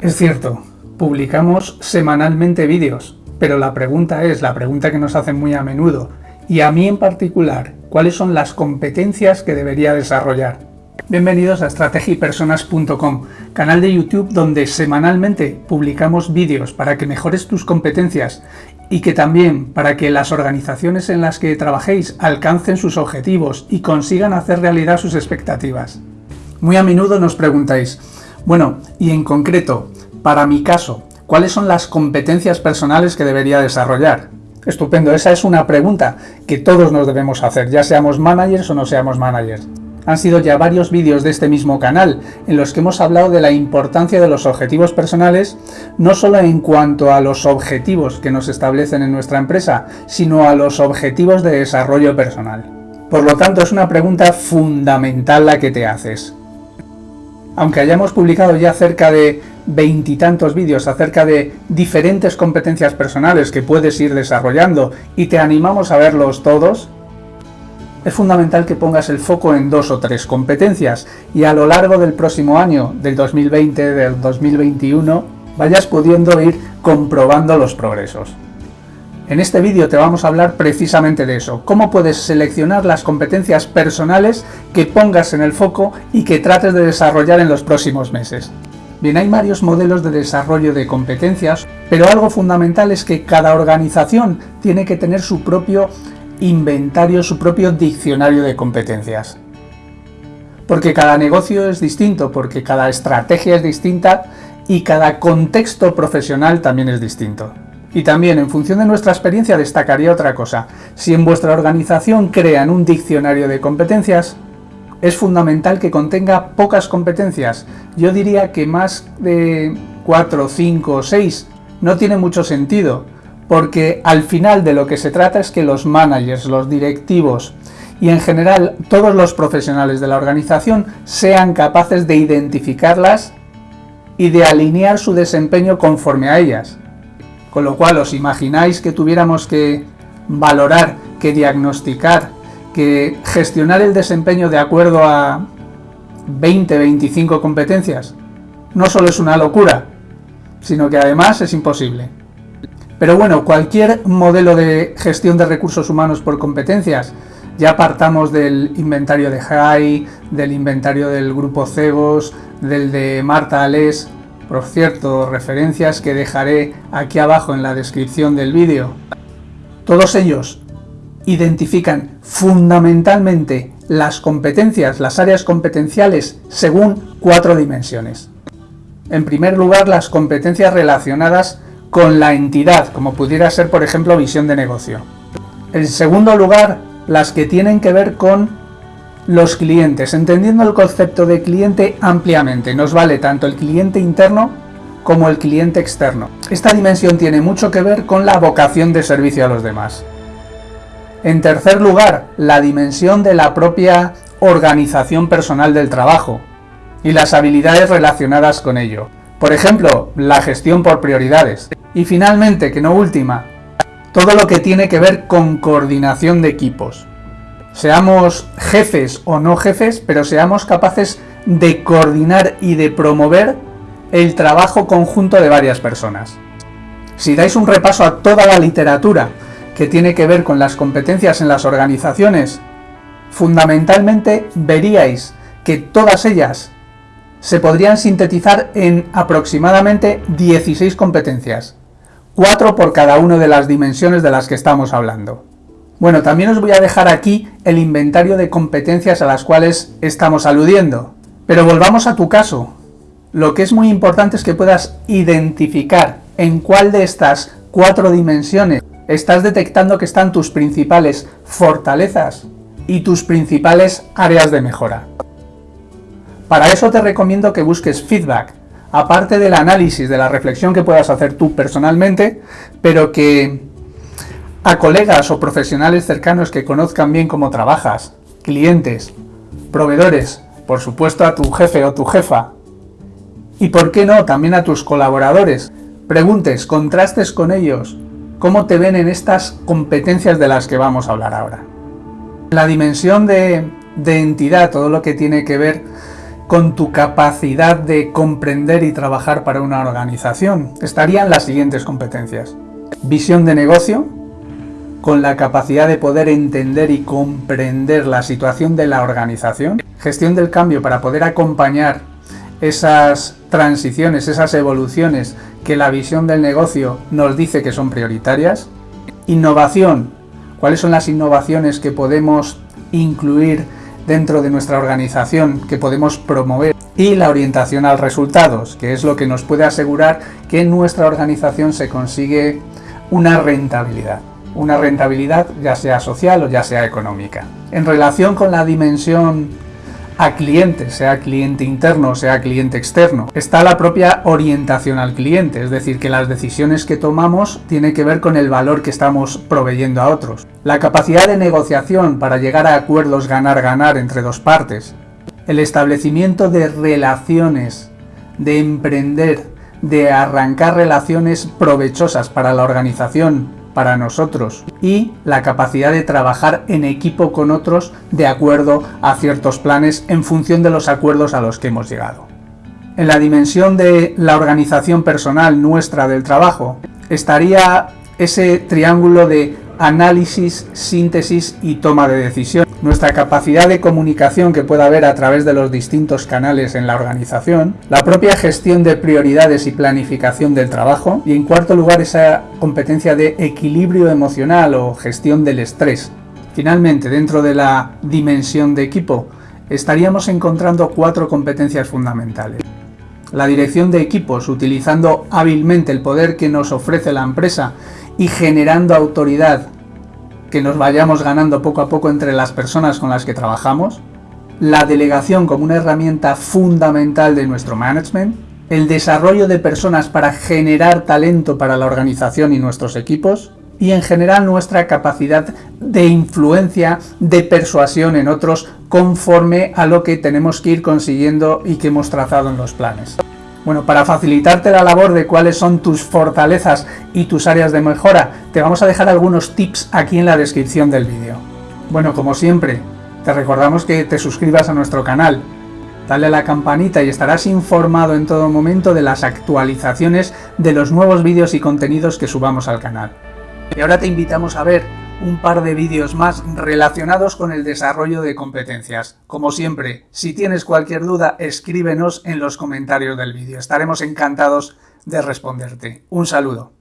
Es cierto, publicamos semanalmente vídeos, pero la pregunta es, la pregunta que nos hacen muy a menudo, y a mí en particular, ¿cuáles son las competencias que debería desarrollar? Bienvenidos a estrategipersonas.com, canal de YouTube donde semanalmente publicamos vídeos para que mejores tus competencias y que también para que las organizaciones en las que trabajéis alcancen sus objetivos y consigan hacer realidad sus expectativas. Muy a menudo nos preguntáis, bueno, y en concreto, para mi caso, ¿cuáles son las competencias personales que debería desarrollar? Estupendo, esa es una pregunta que todos nos debemos hacer, ya seamos managers o no seamos managers. Han sido ya varios vídeos de este mismo canal en los que hemos hablado de la importancia de los objetivos personales, no solo en cuanto a los objetivos que nos establecen en nuestra empresa, sino a los objetivos de desarrollo personal. Por lo tanto, es una pregunta fundamental la que te haces. Aunque hayamos publicado ya cerca de veintitantos vídeos acerca de diferentes competencias personales que puedes ir desarrollando y te animamos a verlos todos, es fundamental que pongas el foco en dos o tres competencias y a lo largo del próximo año, del 2020, del 2021, vayas pudiendo ir comprobando los progresos. En este vídeo te vamos a hablar precisamente de eso, cómo puedes seleccionar las competencias personales que pongas en el foco y que trates de desarrollar en los próximos meses. Bien, hay varios modelos de desarrollo de competencias, pero algo fundamental es que cada organización tiene que tener su propio inventario, su propio diccionario de competencias. Porque cada negocio es distinto, porque cada estrategia es distinta y cada contexto profesional también es distinto. Y también, en función de nuestra experiencia, destacaría otra cosa. Si en vuestra organización crean un diccionario de competencias, es fundamental que contenga pocas competencias. Yo diría que más de 4, 5 o 6 no tiene mucho sentido, porque al final de lo que se trata es que los managers, los directivos y en general todos los profesionales de la organización sean capaces de identificarlas y de alinear su desempeño conforme a ellas. Con lo cual os imagináis que tuviéramos que valorar, que diagnosticar, que gestionar el desempeño de acuerdo a 20, 25 competencias. No solo es una locura, sino que además es imposible. Pero bueno, cualquier modelo de gestión de recursos humanos por competencias, ya partamos del inventario de JAI, del inventario del grupo Cegos, del de Marta Alés, por cierto, referencias que dejaré aquí abajo en la descripción del vídeo. Todos ellos identifican fundamentalmente las competencias, las áreas competenciales, según cuatro dimensiones. En primer lugar, las competencias relacionadas con la entidad, como pudiera ser por ejemplo visión de negocio. En segundo lugar, las que tienen que ver con los clientes, entendiendo el concepto de cliente ampliamente. Nos vale tanto el cliente interno como el cliente externo. Esta dimensión tiene mucho que ver con la vocación de servicio a los demás. En tercer lugar, la dimensión de la propia organización personal del trabajo y las habilidades relacionadas con ello. Por ejemplo, la gestión por prioridades. Y finalmente, que no última, todo lo que tiene que ver con coordinación de equipos. Seamos jefes o no jefes, pero seamos capaces de coordinar y de promover el trabajo conjunto de varias personas. Si dais un repaso a toda la literatura que tiene que ver con las competencias en las organizaciones, fundamentalmente veríais que todas ellas se podrían sintetizar en aproximadamente 16 competencias, 4 por cada una de las dimensiones de las que estamos hablando. Bueno, también os voy a dejar aquí el inventario de competencias a las cuales estamos aludiendo. Pero volvamos a tu caso. Lo que es muy importante es que puedas identificar en cuál de estas cuatro dimensiones estás detectando que están tus principales fortalezas y tus principales áreas de mejora. Para eso te recomiendo que busques feedback, aparte del análisis, de la reflexión que puedas hacer tú personalmente, pero que a colegas o profesionales cercanos que conozcan bien cómo trabajas, clientes, proveedores, por supuesto a tu jefe o tu jefa, y por qué no, también a tus colaboradores, preguntes, contrastes con ellos, cómo te ven en estas competencias de las que vamos a hablar ahora. La dimensión de, de entidad, todo lo que tiene que ver con tu capacidad de comprender y trabajar para una organización, estarían las siguientes competencias. Visión de negocio, con la capacidad de poder entender y comprender la situación de la organización. Gestión del cambio para poder acompañar esas transiciones, esas evoluciones que la visión del negocio nos dice que son prioritarias. Innovación, cuáles son las innovaciones que podemos incluir dentro de nuestra organización, que podemos promover. Y la orientación al resultados, que es lo que nos puede asegurar que en nuestra organización se consigue una rentabilidad. Una rentabilidad ya sea social o ya sea económica. En relación con la dimensión a cliente, sea cliente interno o sea cliente externo. Está la propia orientación al cliente, es decir, que las decisiones que tomamos tienen que ver con el valor que estamos proveyendo a otros. La capacidad de negociación para llegar a acuerdos ganar-ganar entre dos partes. El establecimiento de relaciones, de emprender, de arrancar relaciones provechosas para la organización, para nosotros y la capacidad de trabajar en equipo con otros de acuerdo a ciertos planes en función de los acuerdos a los que hemos llegado. En la dimensión de la organización personal nuestra del trabajo estaría ese triángulo de análisis, síntesis y toma de decisión. Nuestra capacidad de comunicación que pueda haber a través de los distintos canales en la organización, la propia gestión de prioridades y planificación del trabajo y en cuarto lugar esa competencia de equilibrio emocional o gestión del estrés. Finalmente, dentro de la dimensión de equipo, estaríamos encontrando cuatro competencias fundamentales. La dirección de equipos, utilizando hábilmente el poder que nos ofrece la empresa y generando autoridad que nos vayamos ganando poco a poco entre las personas con las que trabajamos, la delegación como una herramienta fundamental de nuestro management, el desarrollo de personas para generar talento para la organización y nuestros equipos, y en general nuestra capacidad de influencia, de persuasión en otros conforme a lo que tenemos que ir consiguiendo y que hemos trazado en los planes. Bueno, para facilitarte la labor de cuáles son tus fortalezas y tus áreas de mejora, te vamos a dejar algunos tips aquí en la descripción del vídeo. Bueno, como siempre, te recordamos que te suscribas a nuestro canal, dale a la campanita y estarás informado en todo momento de las actualizaciones de los nuevos vídeos y contenidos que subamos al canal. Y ahora te invitamos a ver un par de vídeos más relacionados con el desarrollo de competencias. Como siempre, si tienes cualquier duda, escríbenos en los comentarios del vídeo. Estaremos encantados de responderte. Un saludo.